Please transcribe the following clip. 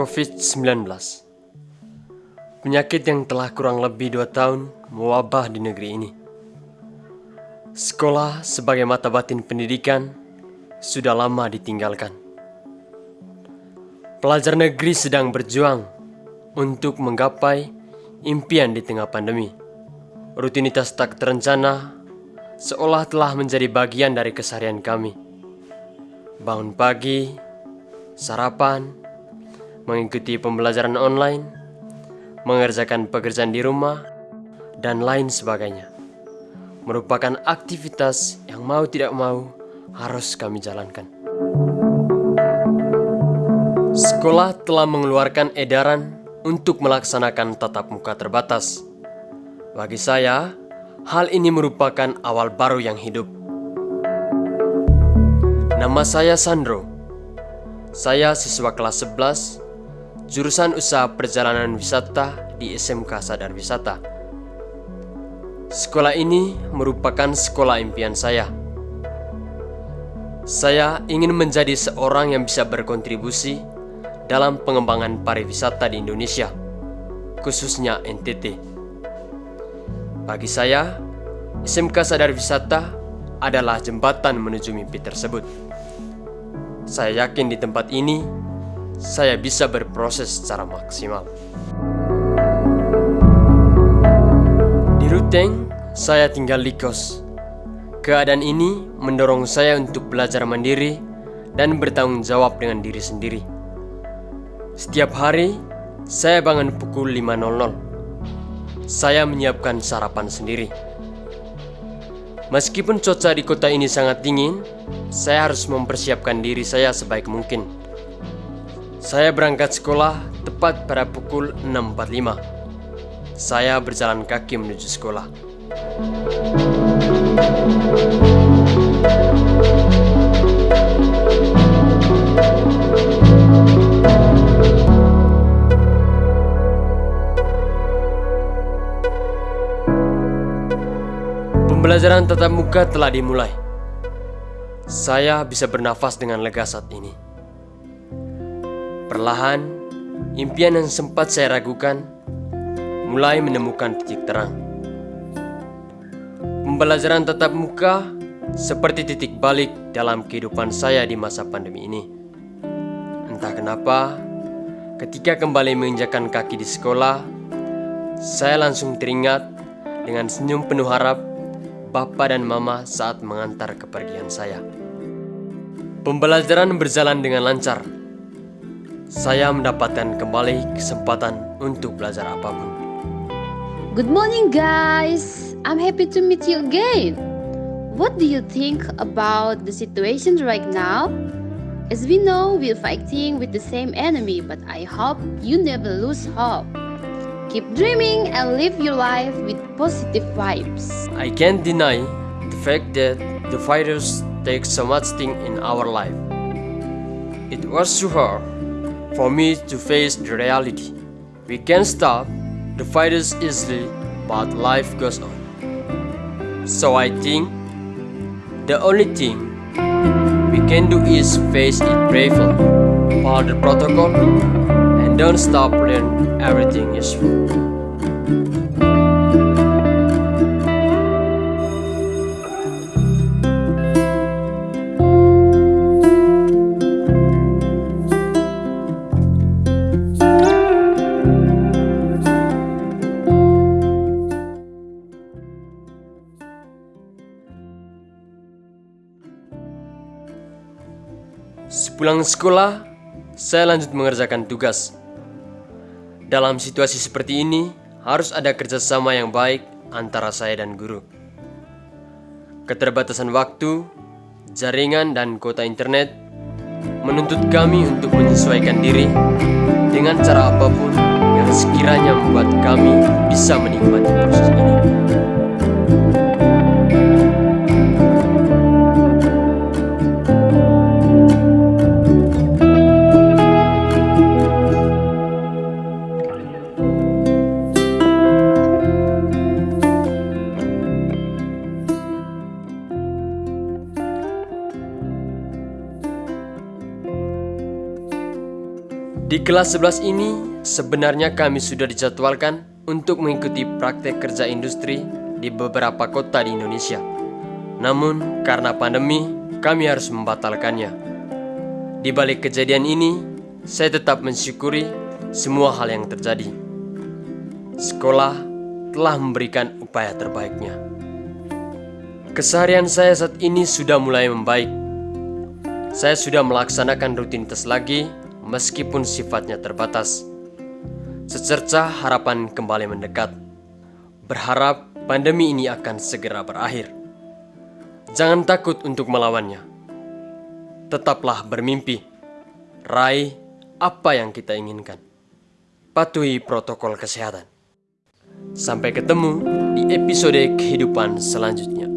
COVID-19 Penyakit yang telah kurang lebih dua tahun mewabah di negeri ini. Sekolah sebagai mata batin pendidikan sudah lama ditinggalkan. Pelajar negeri sedang berjuang untuk menggapai impian di tengah pandemi. Rutinitas tak terencana seolah telah menjadi bagian dari keseharian kami. Bangun pagi, sarapan, mengikuti pembelajaran online, mengerjakan pekerjaan di rumah, dan lain sebagainya. Merupakan aktivitas yang mau tidak mau harus kami jalankan. Sekolah telah mengeluarkan edaran untuk melaksanakan tatap muka terbatas. Bagi saya, hal ini merupakan awal baru yang hidup. Nama saya Sandro. Saya siswa kelas 11 jurusan Usaha Perjalanan Wisata di SMK Sadar Wisata. Sekolah ini merupakan sekolah impian saya. Saya ingin menjadi seorang yang bisa berkontribusi dalam pengembangan pariwisata di Indonesia, khususnya NTT. Bagi saya, SMK Sadar Wisata adalah jembatan menuju mimpi tersebut. Saya yakin di tempat ini saya bisa berproses secara maksimal. Di Ruteng, saya tinggal di kos. Keadaan ini mendorong saya untuk belajar mandiri dan bertanggung jawab dengan diri sendiri. Setiap hari, saya bangun pukul 5.00. Saya menyiapkan sarapan sendiri. Meskipun cuaca di kota ini sangat dingin, saya harus mempersiapkan diri saya sebaik mungkin saya berangkat sekolah tepat pada pukul 6.45. Saya berjalan kaki menuju sekolah. Pembelajaran tatap muka telah dimulai. Saya bisa bernafas dengan lega saat ini. Perlahan, impian yang sempat saya ragukan mulai menemukan titik terang. Pembelajaran tatap muka seperti titik balik dalam kehidupan saya di masa pandemi ini. Entah kenapa, ketika kembali menginjakan kaki di sekolah, saya langsung teringat dengan senyum penuh harap Bapak dan Mama saat mengantar kepergian saya. Pembelajaran berjalan dengan lancar saya mendapatkan kembali kesempatan untuk belajar apa pun. Good morning, guys. I'm happy to meet you again. What do you think about the situation right now? As we know, we're fighting with the same enemy, but I hope you never lose hope. Keep dreaming and live your life with positive vibes. I can't deny the fact that the fighters take so much thing in our life. It was too hard for me to face the reality. We can stop the fighters easily, but life goes on. So I think the only thing we can do is face it bravely, follow the protocol, and don't stop learning everything is useful. Sepulang sekolah, saya lanjut mengerjakan tugas. Dalam situasi seperti ini, harus ada kerjasama yang baik antara saya dan guru. Keterbatasan waktu, jaringan, dan kota internet menuntut kami untuk menyesuaikan diri dengan cara apa pun yang sekiranya membuat kami bisa menikmati proses ini. Di kelas 11 ini, sebenarnya kami sudah dijadwalkan untuk mengikuti praktek kerja industri di beberapa kota di Indonesia. Namun, karena pandemi, kami harus membatalkannya. Di balik kejadian ini, saya tetap mensyukuri semua hal yang terjadi. Sekolah telah memberikan upaya terbaiknya. Keseharian saya saat ini sudah mulai membaik. Saya sudah melaksanakan rutinitas lagi meskipun sifatnya terbatas. Secerca harapan kembali mendekat. Berharap pandemi ini akan segera berakhir. Jangan takut untuk melawannya. Tetaplah bermimpi. Raih apa yang kita inginkan. Patuhi protokol kesehatan. Sampai ketemu di episode kehidupan selanjutnya.